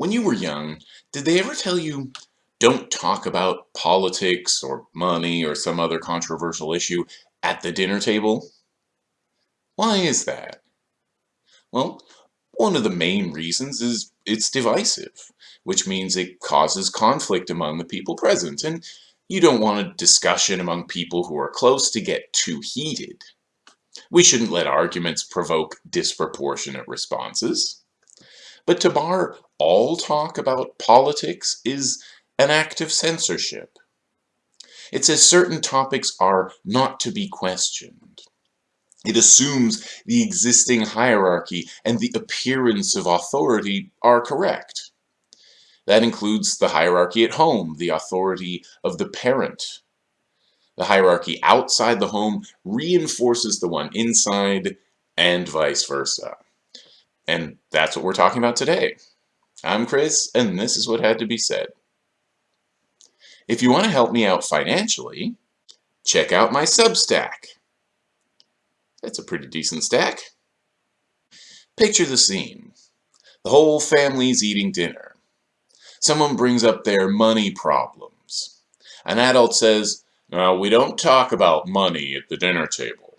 When you were young, did they ever tell you, don't talk about politics or money or some other controversial issue at the dinner table? Why is that? Well, one of the main reasons is it's divisive, which means it causes conflict among the people present, and you don't want a discussion among people who are close to get too heated. We shouldn't let arguments provoke disproportionate responses. But to bar all talk about politics is an act of censorship. It says certain topics are not to be questioned. It assumes the existing hierarchy and the appearance of authority are correct. That includes the hierarchy at home, the authority of the parent. The hierarchy outside the home reinforces the one inside and vice versa. And that's what we're talking about today. I'm Chris, and this is what had to be said. If you want to help me out financially, check out my Substack. That's a pretty decent stack. Picture the scene. The whole family's eating dinner. Someone brings up their money problems. An adult says, we don't talk about money at the dinner table.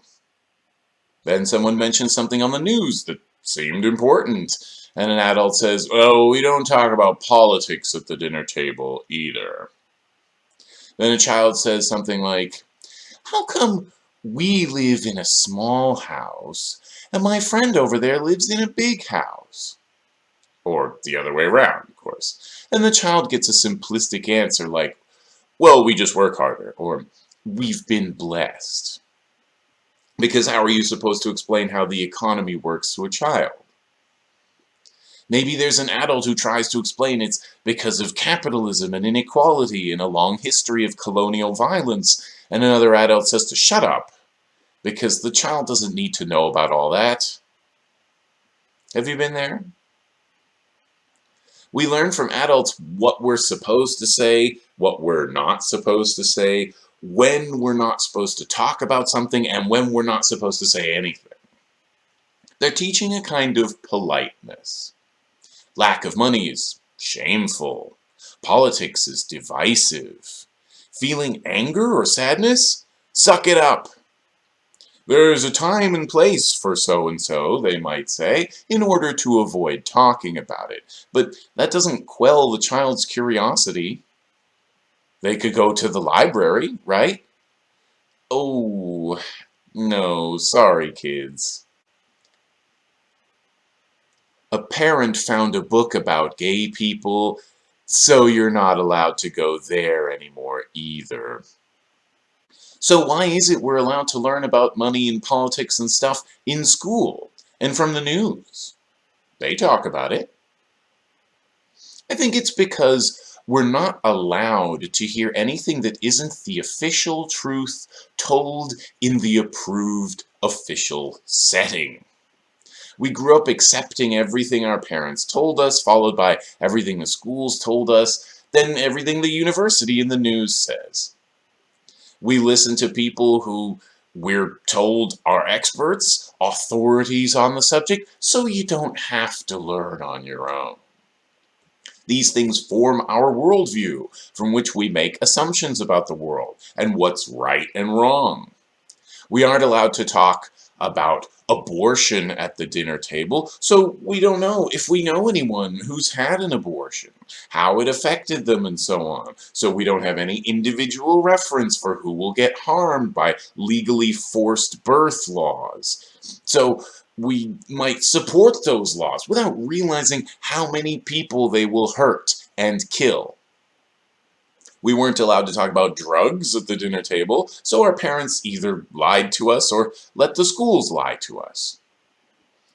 Then someone mentions something on the news that seemed important. And an adult says, oh, we don't talk about politics at the dinner table either. Then a child says something like, how come we live in a small house and my friend over there lives in a big house? Or the other way around, of course. And the child gets a simplistic answer like, well, we just work harder, or we've been blessed. Because how are you supposed to explain how the economy works to a child? Maybe there's an adult who tries to explain it's because of capitalism and inequality and a long history of colonial violence, and another adult says to shut up, because the child doesn't need to know about all that. Have you been there? We learn from adults what we're supposed to say, what we're not supposed to say, when we're not supposed to talk about something, and when we're not supposed to say anything. They're teaching a kind of politeness. Lack of money is shameful. Politics is divisive. Feeling anger or sadness? Suck it up. There's a time and place for so-and-so, they might say, in order to avoid talking about it. But that doesn't quell the child's curiosity. They could go to the library, right? Oh, no, sorry kids. A parent found a book about gay people, so you're not allowed to go there anymore either. So why is it we're allowed to learn about money and politics and stuff in school and from the news? They talk about it. I think it's because we're not allowed to hear anything that isn't the official truth told in the approved official setting. We grew up accepting everything our parents told us, followed by everything the schools told us, then everything the university and the news says. We listen to people who we're told are experts, authorities on the subject, so you don't have to learn on your own. These things form our worldview, from which we make assumptions about the world and what's right and wrong. We aren't allowed to talk about abortion at the dinner table, so we don't know if we know anyone who's had an abortion, how it affected them, and so on. So we don't have any individual reference for who will get harmed by legally forced birth laws. So we might support those laws without realizing how many people they will hurt and kill. We weren't allowed to talk about drugs at the dinner table, so our parents either lied to us or let the schools lie to us.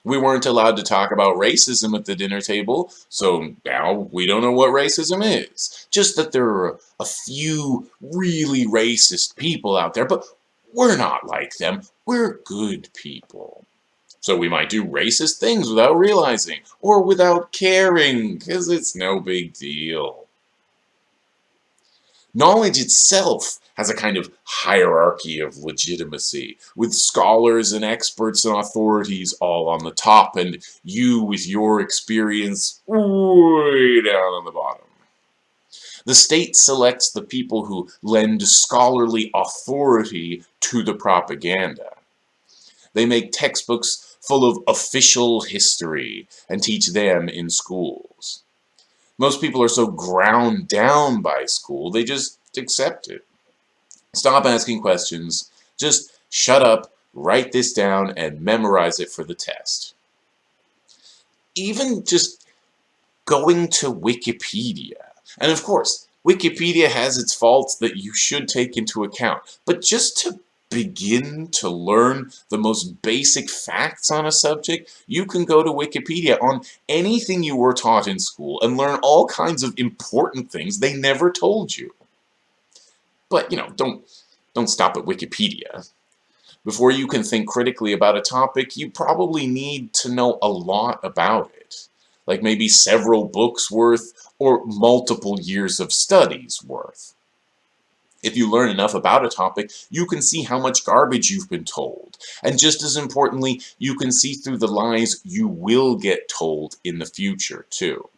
We weren't allowed to talk about racism at the dinner table, so now we don't know what racism is. Just that there are a few really racist people out there, but we're not like them. We're good people. So we might do racist things without realizing, or without caring, because it's no big deal. Knowledge itself has a kind of hierarchy of legitimacy, with scholars and experts and authorities all on the top, and you with your experience way down on the bottom. The state selects the people who lend scholarly authority to the propaganda. They make textbooks full of official history and teach them in schools. Most people are so ground down by school, they just accept it. Stop asking questions. Just shut up, write this down, and memorize it for the test. Even just going to Wikipedia. And of course, Wikipedia has its faults that you should take into account. But just to begin to learn the most basic facts on a subject, you can go to Wikipedia on anything you were taught in school and learn all kinds of important things they never told you. But, you know, don't, don't stop at Wikipedia. Before you can think critically about a topic, you probably need to know a lot about it. Like maybe several books worth or multiple years of studies worth. If you learn enough about a topic, you can see how much garbage you've been told. And just as importantly, you can see through the lies you will get told in the future, too.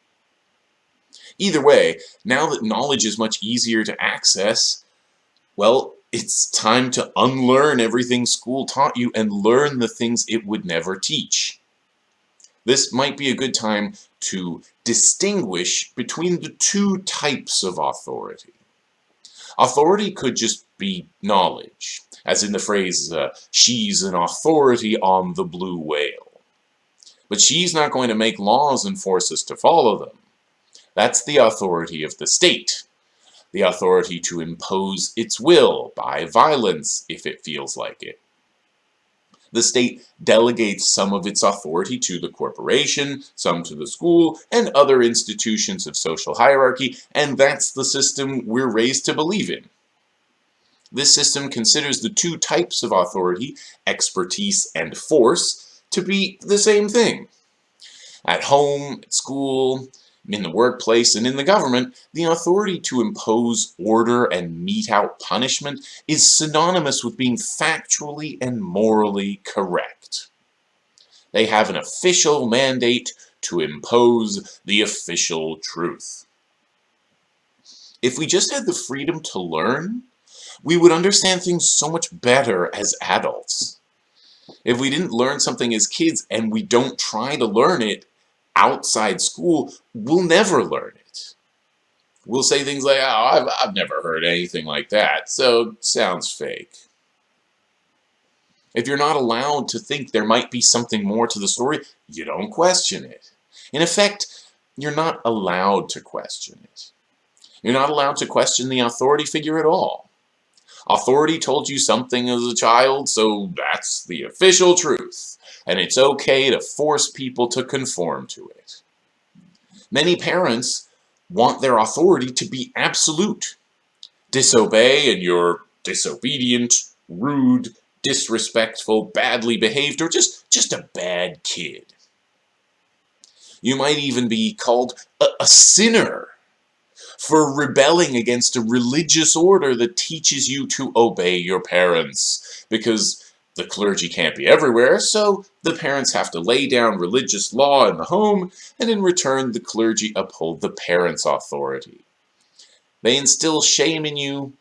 Either way, now that knowledge is much easier to access, well, it's time to unlearn everything school taught you and learn the things it would never teach. This might be a good time to distinguish between the two types of authority. Authority could just be knowledge, as in the phrase, uh, she's an authority on the blue whale. But she's not going to make laws and force us to follow them. That's the authority of the state, the authority to impose its will by violence if it feels like it. The state delegates some of its authority to the corporation, some to the school, and other institutions of social hierarchy, and that's the system we're raised to believe in. This system considers the two types of authority, expertise and force, to be the same thing. At home, at school, in the workplace and in the government, the authority to impose order and mete out punishment is synonymous with being factually and morally correct. They have an official mandate to impose the official truth. If we just had the freedom to learn, we would understand things so much better as adults. If we didn't learn something as kids and we don't try to learn it outside school, we'll never learn it. We'll say things like, oh, I've, I've never heard anything like that, so sounds fake. If you're not allowed to think there might be something more to the story, you don't question it. In effect, you're not allowed to question it. You're not allowed to question the authority figure at all. Authority told you something as a child, so that's the official truth and it's okay to force people to conform to it. Many parents want their authority to be absolute. Disobey and you're disobedient, rude, disrespectful, badly behaved, or just, just a bad kid. You might even be called a, a sinner for rebelling against a religious order that teaches you to obey your parents because the clergy can't be everywhere, so the parents have to lay down religious law in the home, and in return the clergy uphold the parents' authority. They instill shame in you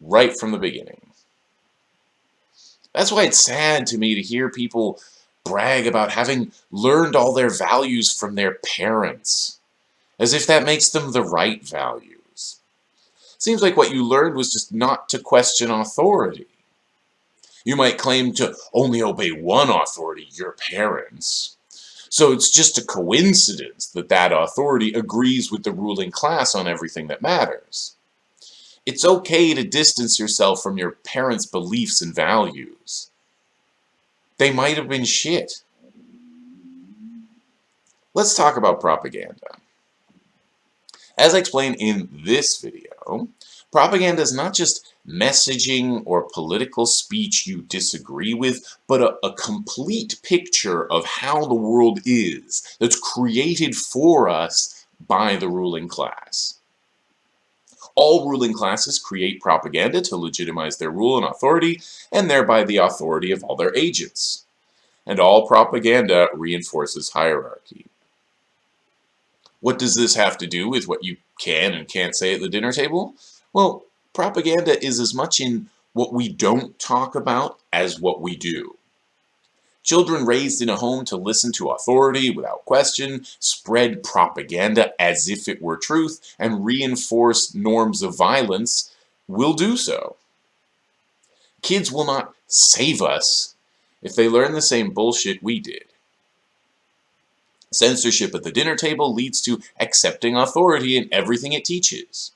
right from the beginning. That's why it's sad to me to hear people brag about having learned all their values from their parents, as if that makes them the right values. Seems like what you learned was just not to question authority. You might claim to only obey one authority, your parents. So it's just a coincidence that that authority agrees with the ruling class on everything that matters. It's okay to distance yourself from your parents' beliefs and values. They might have been shit. Let's talk about propaganda. As I explained in this video, propaganda is not just messaging or political speech you disagree with, but a, a, complete picture of how the world is that's created for us by the ruling class. All ruling classes create propaganda to legitimize their rule and authority, and thereby the authority of all their agents. And all propaganda reinforces hierarchy. What does this have to do with what you can and can't say at the dinner table? Well, propaganda is as much in what we don't talk about as what we do. Children raised in a home to listen to authority without question, spread propaganda as if it were truth, and reinforce norms of violence will do so. Kids will not save us if they learn the same bullshit we did. Censorship at the dinner table leads to accepting authority in everything it teaches.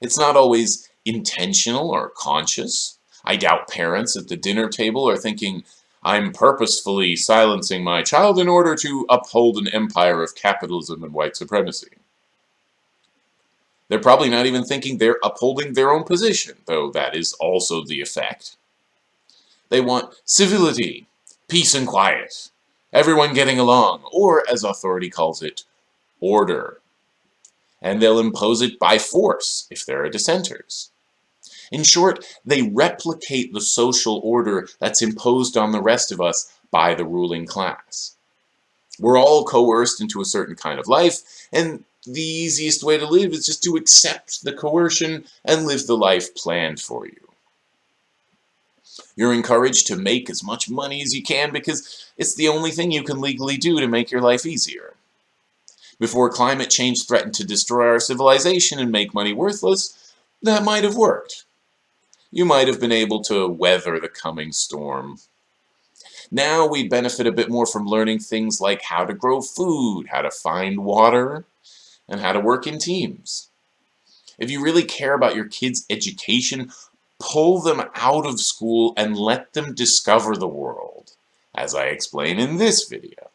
It's not always intentional or conscious. I doubt parents at the dinner table are thinking, I'm purposefully silencing my child in order to uphold an empire of capitalism and white supremacy. They're probably not even thinking they're upholding their own position, though that is also the effect. They want civility, peace and quiet, everyone getting along, or as authority calls it, order. And they'll impose it by force if there are dissenters. In short, they replicate the social order that's imposed on the rest of us by the ruling class. We're all coerced into a certain kind of life, and the easiest way to live is just to accept the coercion and live the life planned for you. You're encouraged to make as much money as you can because it's the only thing you can legally do to make your life easier. Before climate change threatened to destroy our civilization and make money worthless, that might have worked you might have been able to weather the coming storm. Now we benefit a bit more from learning things like how to grow food, how to find water, and how to work in teams. If you really care about your kids' education, pull them out of school and let them discover the world, as I explain in this video.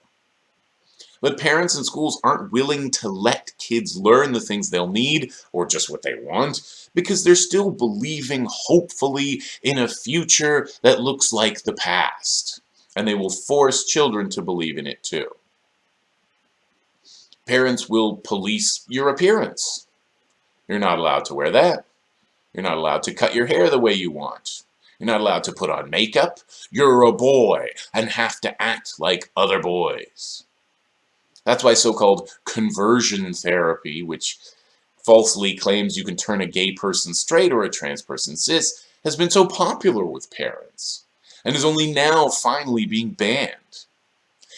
But parents and schools aren't willing to let kids learn the things they'll need or just what they want because they're still believing hopefully in a future that looks like the past. And they will force children to believe in it too. Parents will police your appearance. You're not allowed to wear that. You're not allowed to cut your hair the way you want. You're not allowed to put on makeup. You're a boy and have to act like other boys. That's why so-called conversion therapy, which falsely claims you can turn a gay person straight or a trans person cis, has been so popular with parents, and is only now finally being banned.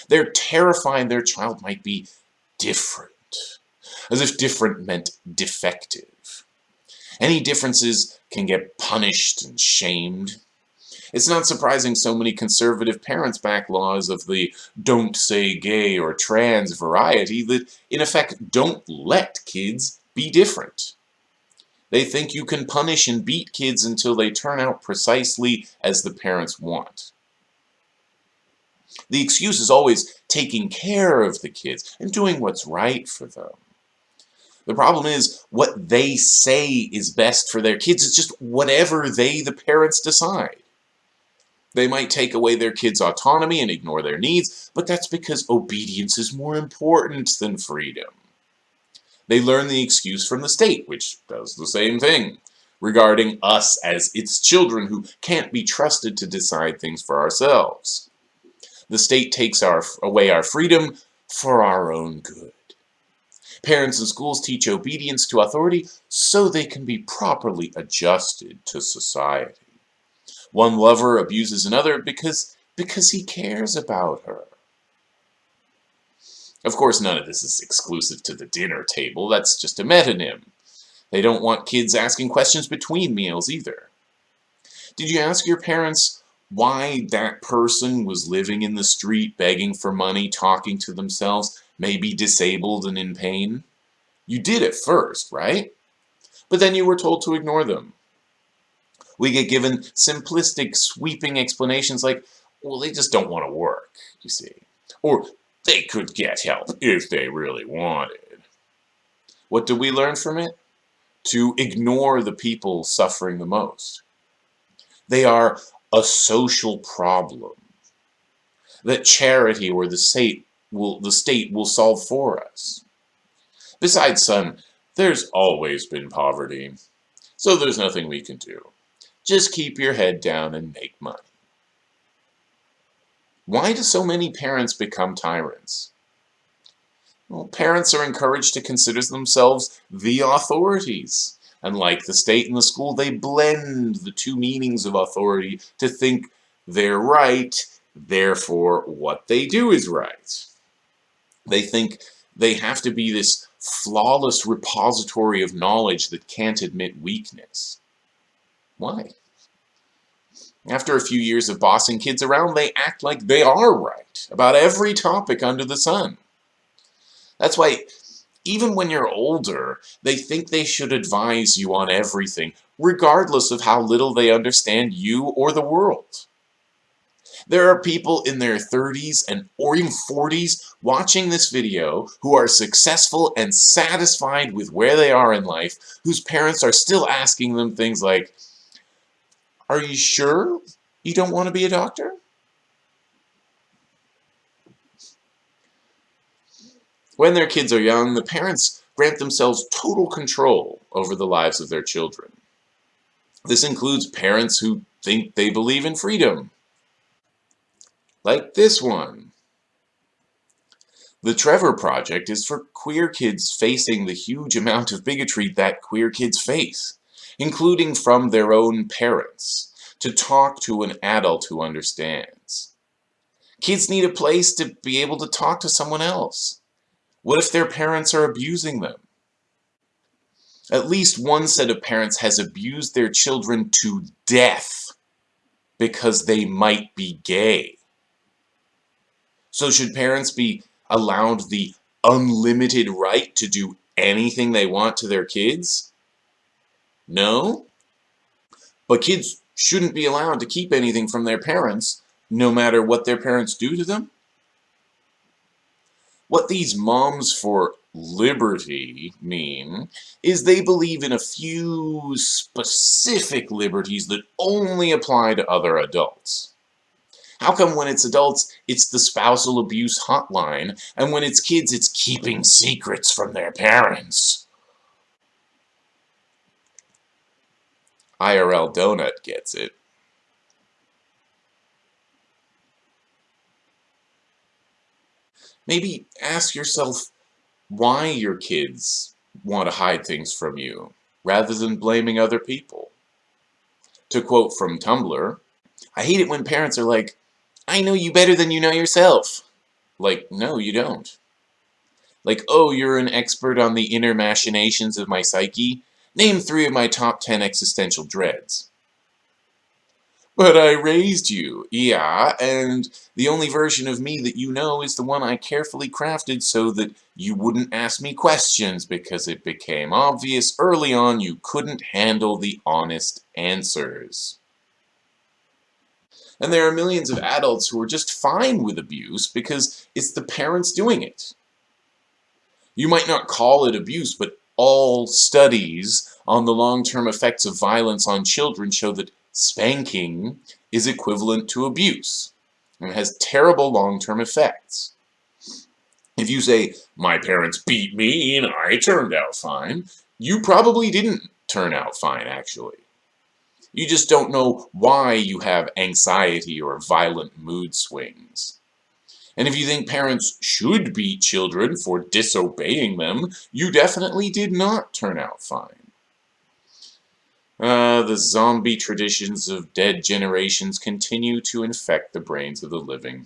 They're terrified their child might be different, as if different meant defective. Any differences can get punished and shamed, it's not surprising so many conservative parents back laws of the don't say gay or trans variety that, in effect, don't let kids be different. They think you can punish and beat kids until they turn out precisely as the parents want. The excuse is always taking care of the kids and doing what's right for them. The problem is, what they say is best for their kids is just whatever they, the parents, decide. They might take away their kids' autonomy and ignore their needs, but that's because obedience is more important than freedom. They learn the excuse from the state, which does the same thing, regarding us as its children who can't be trusted to decide things for ourselves. The state takes our, away our freedom for our own good. Parents and schools teach obedience to authority so they can be properly adjusted to society. One lover abuses another because, because he cares about her. Of course, none of this is exclusive to the dinner table. That's just a metonym. They don't want kids asking questions between meals either. Did you ask your parents why that person was living in the street, begging for money, talking to themselves, maybe disabled and in pain? You did at first, right? But then you were told to ignore them. We get given simplistic, sweeping explanations like, well, they just don't want to work, you see. Or they could get help if they really wanted. What do we learn from it? To ignore the people suffering the most. They are a social problem that charity or the state will, the state will solve for us. Besides son, There's always been poverty, so there's nothing we can do. Just keep your head down and make money. Why do so many parents become tyrants? Well, parents are encouraged to consider themselves the authorities. And like the state and the school, they blend the two meanings of authority to think they're right, therefore what they do is right. They think they have to be this flawless repository of knowledge that can't admit weakness. Why? After a few years of bossing kids around, they act like they are right about every topic under the sun. That's why even when you're older, they think they should advise you on everything, regardless of how little they understand you or the world. There are people in their 30s and or even 40s watching this video who are successful and satisfied with where they are in life, whose parents are still asking them things like, are you sure you don't want to be a doctor? When their kids are young, the parents grant themselves total control over the lives of their children. This includes parents who think they believe in freedom, like this one. The Trevor Project is for queer kids facing the huge amount of bigotry that queer kids face, including from their own parents, to talk to an adult who understands. Kids need a place to be able to talk to someone else. What if their parents are abusing them? At least one set of parents has abused their children to death because they might be gay. So should parents be allowed the unlimited right to do anything they want to their kids? No. But kids shouldn't be allowed to keep anything from their parents, no matter what their parents do to them. What these moms for liberty mean is they believe in a few specific liberties that only apply to other adults. How come when it's adults, it's the spousal abuse hotline, and when it's kids, it's keeping secrets from their parents? IRL Donut gets it. Maybe ask yourself why your kids want to hide things from you, rather than blaming other people. To quote from Tumblr, I hate it when parents are like, I know you better than you know yourself. Like, no, you don't. Like, oh, you're an expert on the inner machinations of my psyche? Name three of my top ten existential dreads. But I raised you, yeah, and the only version of me that you know is the one I carefully crafted so that you wouldn't ask me questions because it became obvious early on you couldn't handle the honest answers. And there are millions of adults who are just fine with abuse because it's the parents doing it. You might not call it abuse, but all studies on the long-term effects of violence on children show that spanking is equivalent to abuse and has terrible long-term effects. If you say, my parents beat me and I turned out fine, you probably didn't turn out fine, actually. You just don't know why you have anxiety or violent mood swings. And if you think parents should beat children for disobeying them, you definitely did not turn out fine. Uh, the zombie traditions of dead generations continue to infect the brains of the living.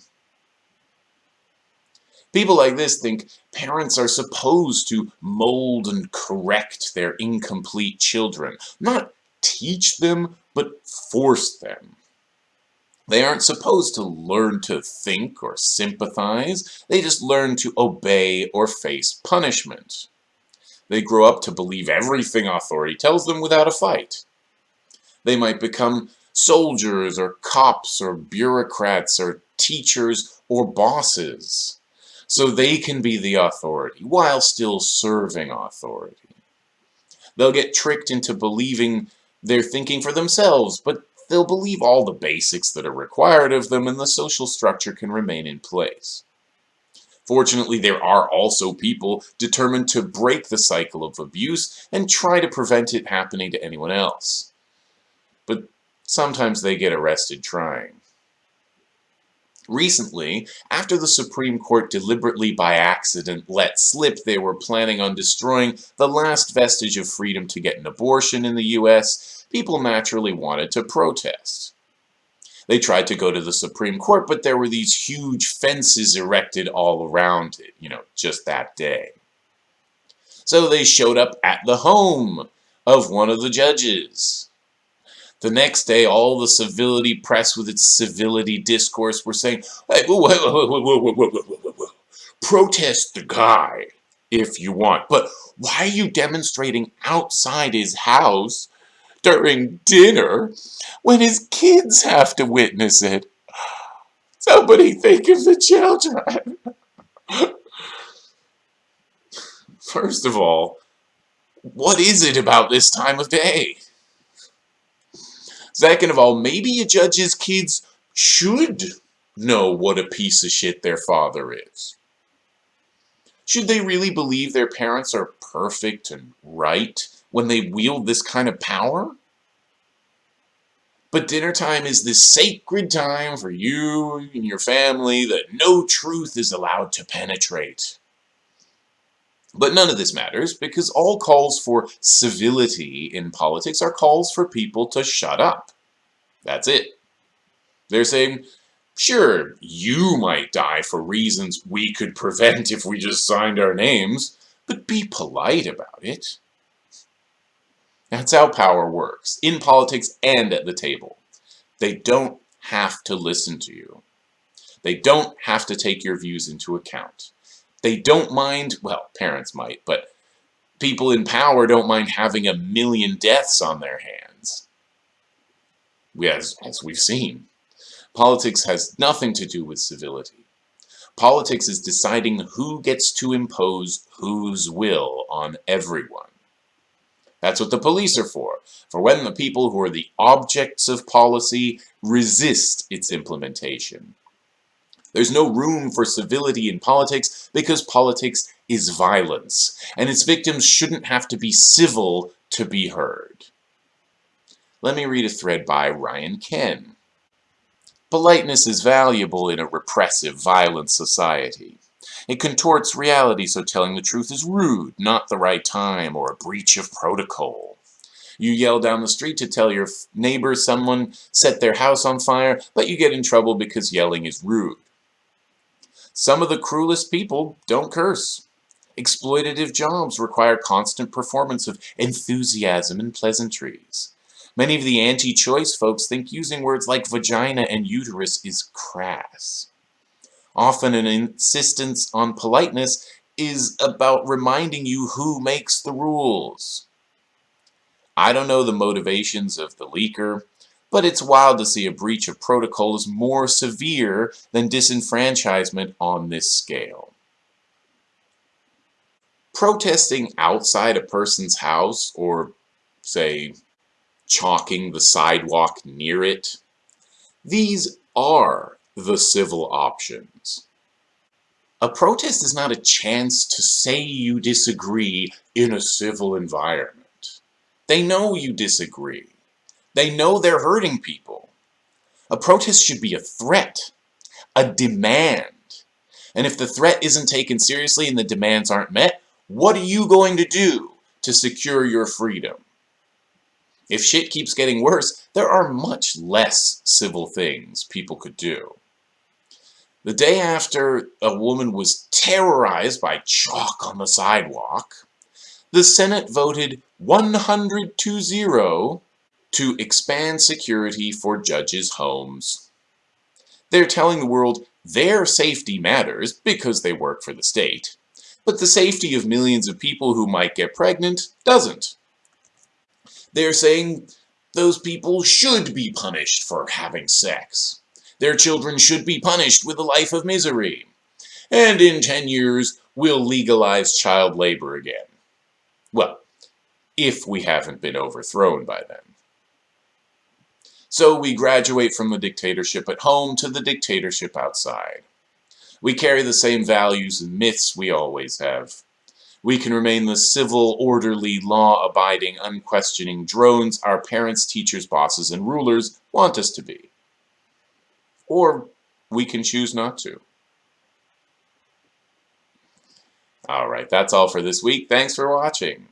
People like this think parents are supposed to mold and correct their incomplete children, not teach them, but force them. They aren't supposed to learn to think or sympathize, they just learn to obey or face punishment. They grow up to believe everything authority tells them without a fight. They might become soldiers or cops or bureaucrats or teachers or bosses so they can be the authority while still serving authority. They'll get tricked into believing they're thinking for themselves, but they'll believe all the basics that are required of them and the social structure can remain in place. Fortunately, there are also people determined to break the cycle of abuse and try to prevent it happening to anyone else. But sometimes they get arrested trying. Recently, after the Supreme Court deliberately by accident let slip they were planning on destroying the last vestige of freedom to get an abortion in the US, people naturally wanted to protest. They tried to go to the Supreme Court, but there were these huge fences erected all around it, you know, just that day. So they showed up at the home of one of the judges. The next day, all the civility press with its civility discourse were saying, hey, whoa, whoa, whoa, protest the guy if you want, but why are you demonstrating outside his house during dinner when his kids have to witness it. Somebody think of the children. First of all, what is it about this time of day? Second of all, maybe a judge's kids should know what a piece of shit their father is. Should they really believe their parents are perfect and right when they wield this kind of power? But dinner time is this sacred time for you and your family that no truth is allowed to penetrate. But none of this matters because all calls for civility in politics are calls for people to shut up. That's it. They're saying, sure, you might die for reasons we could prevent if we just signed our names, but be polite about it. That's how power works, in politics and at the table. They don't have to listen to you. They don't have to take your views into account. They don't mind, well, parents might, but people in power don't mind having a million deaths on their hands. As, as we've seen. Politics has nothing to do with civility. Politics is deciding who gets to impose whose will on everyone. That's what the police are for, for when the people who are the objects of policy resist its implementation. There's no room for civility in politics because politics is violence, and its victims shouldn't have to be civil to be heard. Let me read a thread by Ryan Ken. Politeness is valuable in a repressive, violent society. It contorts reality so telling the truth is rude, not the right time, or a breach of protocol. You yell down the street to tell your neighbor someone set their house on fire, but you get in trouble because yelling is rude. Some of the cruelest people don't curse. Exploitative jobs require constant performance of enthusiasm and pleasantries. Many of the anti-choice folks think using words like vagina and uterus is crass. Often an insistence on politeness is about reminding you who makes the rules. I don't know the motivations of the leaker, but it's wild to see a breach of protocol is more severe than disenfranchisement on this scale. Protesting outside a person's house, or say, chalking the sidewalk near it, these are the civil options. A protest is not a chance to say you disagree in a civil environment. They know you disagree. They know they're hurting people. A protest should be a threat, a demand. And if the threat isn't taken seriously and the demands aren't met, what are you going to do to secure your freedom? If shit keeps getting worse, there are much less civil things people could do. The day after a woman was terrorized by chalk on the sidewalk, the Senate voted 100 to 0 to expand security for judges' homes. They're telling the world their safety matters because they work for the state, but the safety of millions of people who might get pregnant doesn't. They're saying those people should be punished for having sex. Their children should be punished with a life of misery. And in 10 years, we'll legalize child labor again. Well, if we haven't been overthrown by then. So we graduate from the dictatorship at home to the dictatorship outside. We carry the same values and myths we always have. We can remain the civil, orderly, law-abiding, unquestioning drones our parents, teachers, bosses, and rulers want us to be. Or we can choose not to. Alright, that's all for this week. Thanks for watching.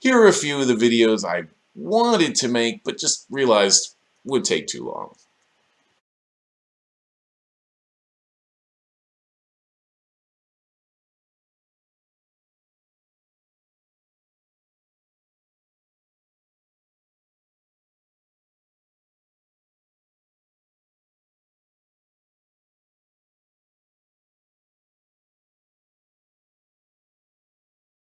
Here are a few of the videos I wanted to make, but just realized would take too long.